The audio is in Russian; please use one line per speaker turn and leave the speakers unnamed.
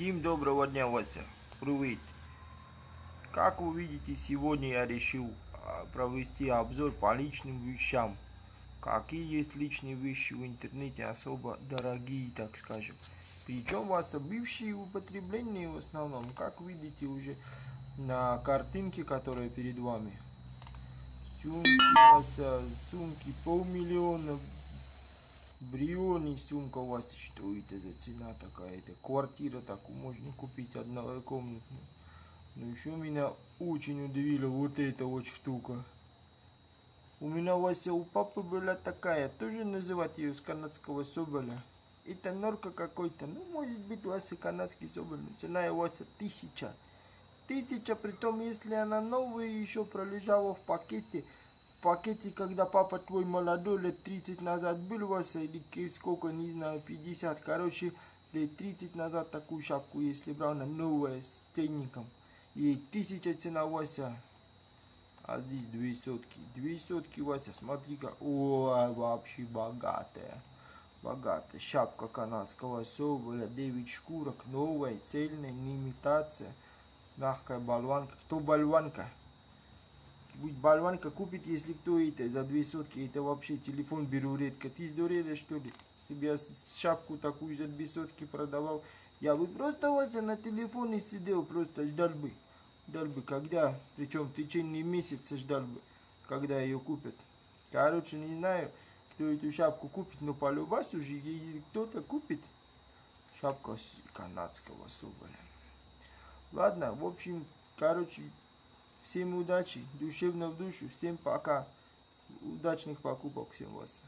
Всем доброго дня, Вася. Привет. Как вы видите, сегодня я решил а, провести обзор по личным вещам. Какие есть личные вещи в интернете, особо дорогие, так скажем. Причем, Вася, бывшие в употреблении в основном, как видите уже на картинке, которая перед вами. Сумки, Вася, сумки полмиллиона, Бриони сумка у вас, что это за цена такая? Это квартира такую можно купить однокомнатную. Но еще меня очень удивила вот эта вот штука. У меня Вася у папы была такая, тоже называть ее с канадского соболя. Это норка какой-то, ну может быть Вася канадский соболь, цена Вася тысяча. Тысяча, притом если она новая еще пролежала в пакете, пакете, когда папа твой молодой, лет 30 назад был, Вася, или сколько, не знаю, 50, короче, лет 30 назад такую шапку, если брал, она новая, с ценником. И тысяча цена, Вася. А здесь две сотки. Две сотки, Вася, смотри-ка. Ой, вообще богатая. Богатая. Шапка канадского соболя, 9 шкурок, новая, цельная, не имитация. Мягкая болванка. Кто болванка? Будь болванка купит, если кто это, за две сотки, это вообще телефон беру редко. Ты сдурела, что ли? Я шапку такую за две сотки продавал, я бы просто Вася на телефоне сидел, просто ждал бы. Ждал бы, когда, причем в течение месяца ждал бы, когда ее купят. Короче, не знаю, кто эту шапку купит, но по любас уже кто-то купит. Шапка канадского соболя. Ладно, в общем, короче, Всем удачи, душевно в душу, всем пока. Удачных покупок всем вас.